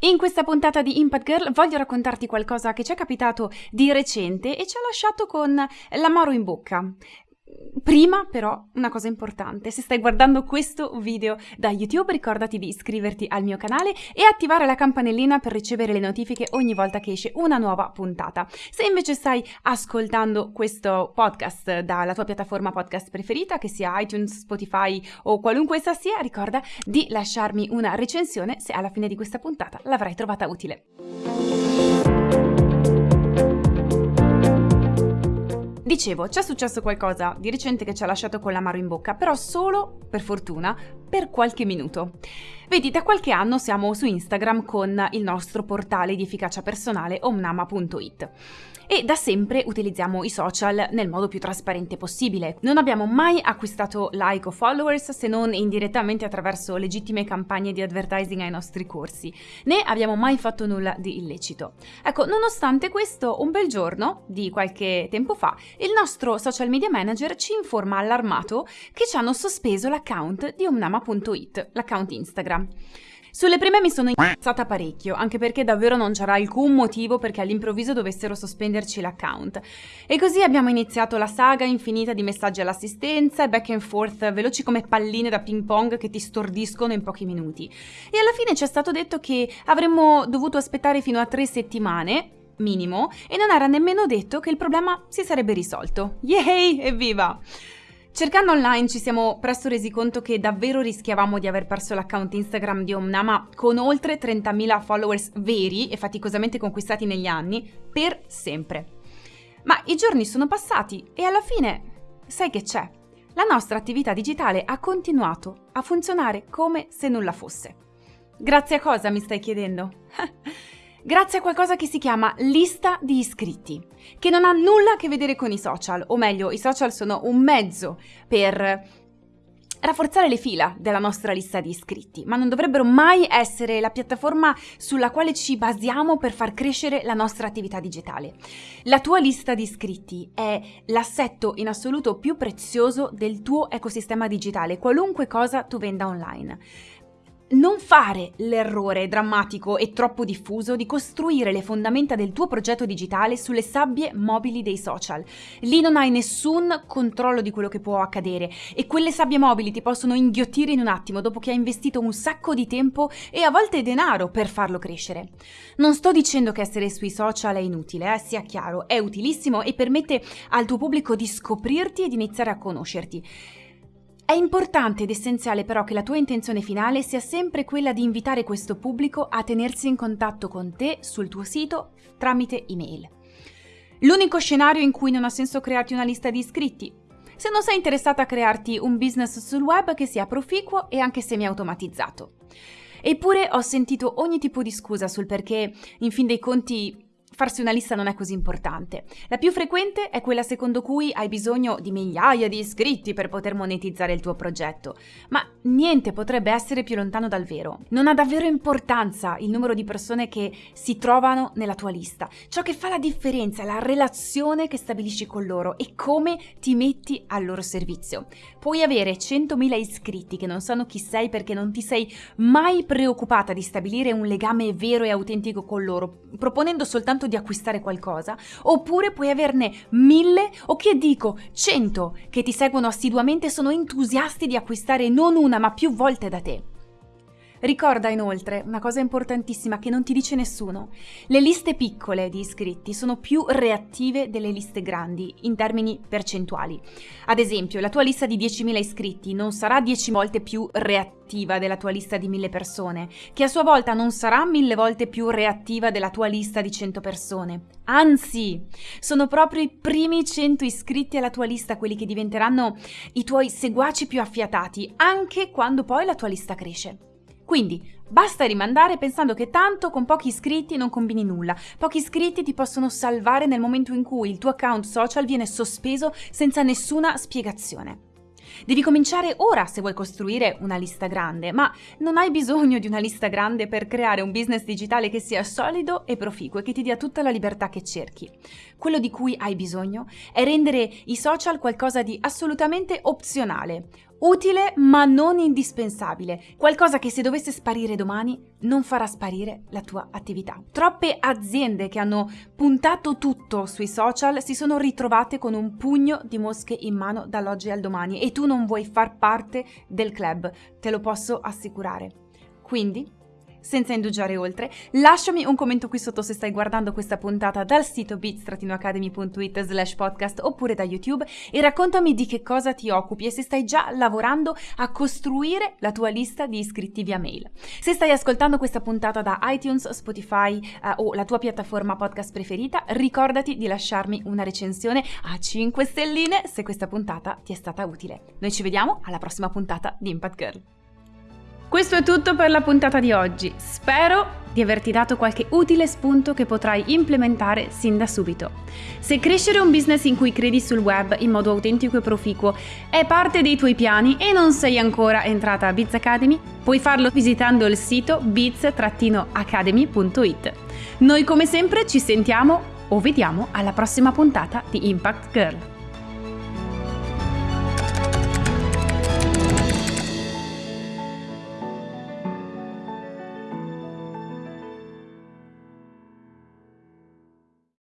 In questa puntata di Impact Girl voglio raccontarti qualcosa che ci è capitato di recente e ci ha lasciato con l'amaro in bocca. Prima però una cosa importante, se stai guardando questo video da YouTube ricordati di iscriverti al mio canale e attivare la campanellina per ricevere le notifiche ogni volta che esce una nuova puntata. Se invece stai ascoltando questo podcast dalla tua piattaforma podcast preferita, che sia iTunes, Spotify o qualunque essa sia, ricorda di lasciarmi una recensione se alla fine di questa puntata l'avrai trovata utile. Dicevo, c'è successo qualcosa di recente che ci ha lasciato con l'amaro in bocca, però solo, per fortuna, per qualche minuto. Vedi, da qualche anno siamo su Instagram con il nostro portale di efficacia personale omnama.it e da sempre utilizziamo i social nel modo più trasparente possibile. Non abbiamo mai acquistato like o followers se non indirettamente attraverso legittime campagne di advertising ai nostri corsi, né abbiamo mai fatto nulla di illecito. Ecco, nonostante questo, un bel giorno, di qualche tempo fa, il nostro social media manager ci informa allarmato che ci hanno sospeso l'account di omnama.it, l'account Instagram. Sulle prime mi sono incazzata parecchio, anche perché davvero non c'era alcun motivo perché all'improvviso dovessero sospenderci l'account. E così abbiamo iniziato la saga infinita di messaggi all'assistenza e back and forth veloci come palline da ping pong che ti stordiscono in pochi minuti. E alla fine ci è stato detto che avremmo dovuto aspettare fino a tre settimane, minimo, e non era nemmeno detto che il problema si sarebbe risolto. Yay! Evviva! Cercando online ci siamo presto resi conto che davvero rischiavamo di aver perso l'account Instagram di Omnama con oltre 30.000 followers veri e faticosamente conquistati negli anni per sempre. Ma i giorni sono passati e alla fine, sai che c'è? La nostra attività digitale ha continuato a funzionare come se nulla fosse. Grazie a cosa mi stai chiedendo? grazie a qualcosa che si chiama lista di iscritti, che non ha nulla a che vedere con i social, o meglio, i social sono un mezzo per rafforzare le fila della nostra lista di iscritti, ma non dovrebbero mai essere la piattaforma sulla quale ci basiamo per far crescere la nostra attività digitale. La tua lista di iscritti è l'assetto in assoluto più prezioso del tuo ecosistema digitale, qualunque cosa tu venda online non fare l'errore drammatico e troppo diffuso di costruire le fondamenta del tuo progetto digitale sulle sabbie mobili dei social. Lì non hai nessun controllo di quello che può accadere e quelle sabbie mobili ti possono inghiottire in un attimo dopo che hai investito un sacco di tempo e a volte denaro per farlo crescere. Non sto dicendo che essere sui social è inutile, eh, sia chiaro, è utilissimo e permette al tuo pubblico di scoprirti e di iniziare a conoscerti. È importante ed essenziale però che la tua intenzione finale sia sempre quella di invitare questo pubblico a tenersi in contatto con te sul tuo sito tramite email. L'unico scenario in cui non ha senso crearti una lista di iscritti, se non sei interessata a crearti un business sul web che sia proficuo e anche semi-automatizzato. Eppure ho sentito ogni tipo di scusa sul perché, in fin dei conti, farsi una lista non è così importante. La più frequente è quella secondo cui hai bisogno di migliaia di iscritti per poter monetizzare il tuo progetto, ma niente potrebbe essere più lontano dal vero. Non ha davvero importanza il numero di persone che si trovano nella tua lista. Ciò che fa la differenza è la relazione che stabilisci con loro e come ti metti al loro servizio. Puoi avere 100.000 iscritti che non sanno chi sei perché non ti sei mai preoccupata di stabilire un legame vero e autentico con loro, proponendo soltanto di acquistare qualcosa, oppure puoi averne mille o che dico cento che ti seguono assiduamente e sono entusiasti di acquistare non una ma più volte da te. Ricorda inoltre una cosa importantissima che non ti dice nessuno. Le liste piccole di iscritti sono più reattive delle liste grandi in termini percentuali. Ad esempio, la tua lista di 10.000 iscritti non sarà 10 volte più reattiva della tua lista di 1000 persone, che a sua volta non sarà 1000 volte più reattiva della tua lista di 100 persone. Anzi, sono proprio i primi 100 iscritti alla tua lista quelli che diventeranno i tuoi seguaci più affiatati, anche quando poi la tua lista cresce. Quindi basta rimandare pensando che tanto con pochi iscritti non combini nulla. Pochi iscritti ti possono salvare nel momento in cui il tuo account social viene sospeso senza nessuna spiegazione. Devi cominciare ora se vuoi costruire una lista grande, ma non hai bisogno di una lista grande per creare un business digitale che sia solido e proficuo e che ti dia tutta la libertà che cerchi. Quello di cui hai bisogno è rendere i social qualcosa di assolutamente opzionale, Utile ma non indispensabile, qualcosa che se dovesse sparire domani non farà sparire la tua attività. Troppe aziende che hanno puntato tutto sui social si sono ritrovate con un pugno di mosche in mano dall'oggi al domani e tu non vuoi far parte del club, te lo posso assicurare. Quindi senza indugiare oltre, lasciami un commento qui sotto se stai guardando questa puntata dal sito bit-academy.it slash podcast oppure da YouTube e raccontami di che cosa ti occupi e se stai già lavorando a costruire la tua lista di iscritti via mail. Se stai ascoltando questa puntata da iTunes, Spotify eh, o la tua piattaforma podcast preferita, ricordati di lasciarmi una recensione a 5 stelline se questa puntata ti è stata utile. Noi ci vediamo alla prossima puntata di Impact Girl. Questo è tutto per la puntata di oggi. Spero di averti dato qualche utile spunto che potrai implementare sin da subito. Se crescere un business in cui credi sul web in modo autentico e proficuo è parte dei tuoi piani e non sei ancora entrata a Biz Academy, puoi farlo visitando il sito biz-academy.it. Noi come sempre ci sentiamo o vediamo alla prossima puntata di Impact Girl.